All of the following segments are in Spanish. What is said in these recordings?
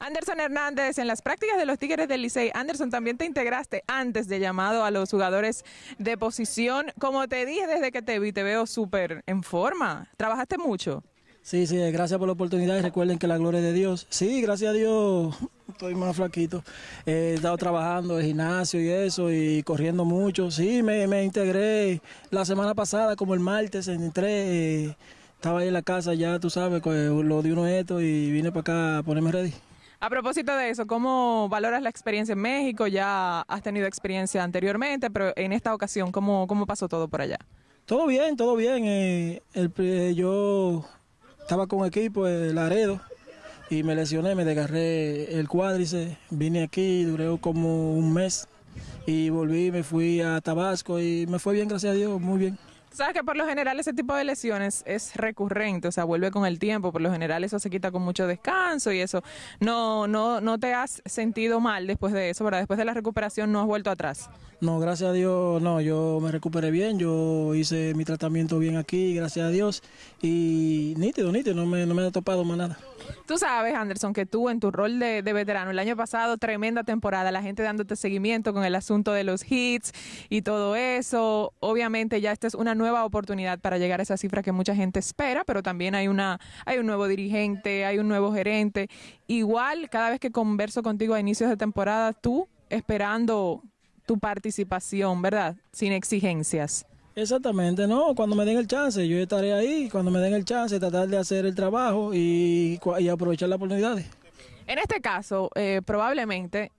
Anderson Hernández, en las prácticas de los Tigres del Licey, Anderson, también te integraste antes de llamado a los jugadores de posición. Como te dije desde que te vi, te veo súper en forma. ¿Trabajaste mucho? Sí, sí, gracias por la oportunidad y recuerden que la gloria es de Dios. Sí, gracias a Dios estoy más flaquito. he estado trabajando en gimnasio y eso y corriendo mucho. Sí, me, me integré la semana pasada, como el martes, entré, eh, estaba ahí en la casa ya, tú sabes, lo de uno esto y vine para acá a ponerme ready. A propósito de eso, ¿cómo valoras la experiencia en México? Ya has tenido experiencia anteriormente, pero en esta ocasión, ¿cómo, cómo pasó todo por allá? Todo bien, todo bien. Eh, el, yo estaba con equipo, el Laredo, y me lesioné, me desgarré el cuádriceps, vine aquí, duré como un mes y volví, me fui a Tabasco y me fue bien, gracias a Dios, muy bien. Sabes que por lo general ese tipo de lesiones es recurrente, o sea, vuelve con el tiempo, por lo general eso se quita con mucho descanso y eso. No, no, no te has sentido mal después de eso, ¿verdad? Después de la recuperación no has vuelto atrás. No, gracias a Dios, no, yo me recuperé bien, yo hice mi tratamiento bien aquí, gracias a Dios, y nítido, nítido, no me, no me he topado más nada. Tú sabes, Anderson, que tú en tu rol de, de, veterano, el año pasado, tremenda temporada, la gente dándote seguimiento con el asunto de los hits y todo eso. Obviamente ya esta es una nueva oportunidad para llegar a esa cifra que mucha gente espera, pero también hay, una, hay un nuevo dirigente, hay un nuevo gerente. Igual, cada vez que converso contigo a inicios de temporada, tú esperando tu participación, ¿verdad? Sin exigencias. Exactamente, no, cuando me den el chance, yo estaré ahí, cuando me den el chance, tratar de hacer el trabajo y, y aprovechar las oportunidades. En este caso, eh, probablemente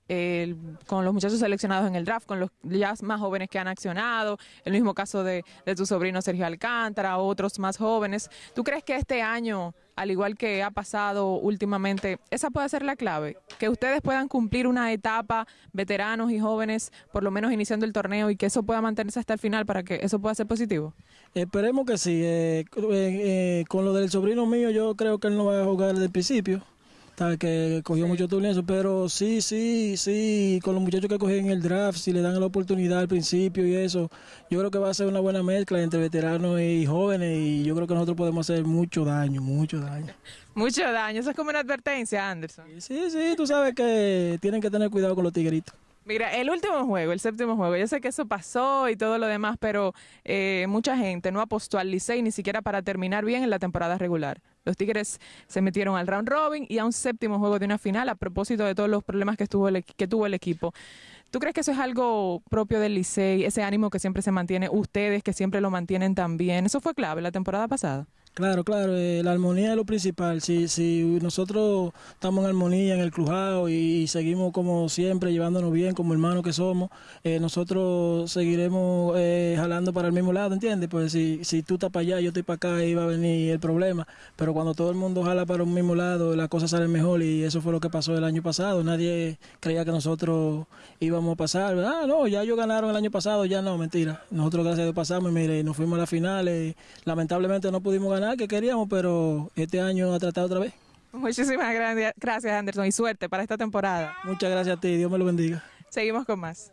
con los muchachos seleccionados en el draft, con los ya más jóvenes que han accionado, el mismo caso de, tu sobrino Sergio Alcántara, otros más jóvenes, ¿tú crees que este año, al igual que ha pasado últimamente, esa puede ser la clave? Que ustedes puedan cumplir una etapa, veteranos y jóvenes, por lo menos iniciando el torneo, y que eso pueda mantenerse hasta el final para que eso pueda ser positivo. Esperemos que sí. Eh, eh, con lo del sobrino mío, yo creo que él no va a jugar desde el principio que cogió mucho turno pero sí, sí, sí, con los muchachos que cogí en el draft, si le dan la oportunidad al principio y eso, yo creo que va a ser una buena mezcla entre veteranos y jóvenes y yo creo que nosotros podemos hacer mucho daño, mucho daño. Mucho daño, eso es como una advertencia, Anderson. Sí, sí, tú sabes que tienen que tener cuidado con los tigritos. Mira, el último juego, el séptimo juego, yo sé que eso pasó y todo lo demás, pero eh, mucha gente no apostó al Licey ni siquiera para terminar bien en la temporada regular. Los Tigres se metieron al round robin y a un séptimo juego de una final a propósito de todos los problemas que, estuvo que tuvo el equipo. ¿Tú crees que eso es algo propio del Licey, ese ánimo que siempre se mantiene, ustedes que siempre lo mantienen también? ¿Eso fue clave la temporada pasada? Claro, claro, eh, la armonía es lo principal. Si, si nosotros estamos en armonía en el crujado y, seguimos como siempre, llevándonos bien como hermanos que somos, eh, nosotros seguiremos eh, jalando para el mismo lado, ¿entiendes? Pues si, si tú estás para allá, yo estoy para acá, ahí va a venir el problema. Pero cuando todo el mundo jala para un mismo lado, las cosas salen mejor y eso fue lo que pasó el año pasado. Nadie creía que nosotros íbamos a pasar. Ah, no, ya ellos ganaron el año pasado, ya no, mentira. Nosotros gracias a Dios pasamos y mire, nos fuimos a la final. lamentablemente no pudimos ganar que queríamos, pero este año ha tratado otra vez. Muchísimas gracias, Anderson, y suerte para esta temporada. Muchas gracias a ti, Dios me lo bendiga. Seguimos con más.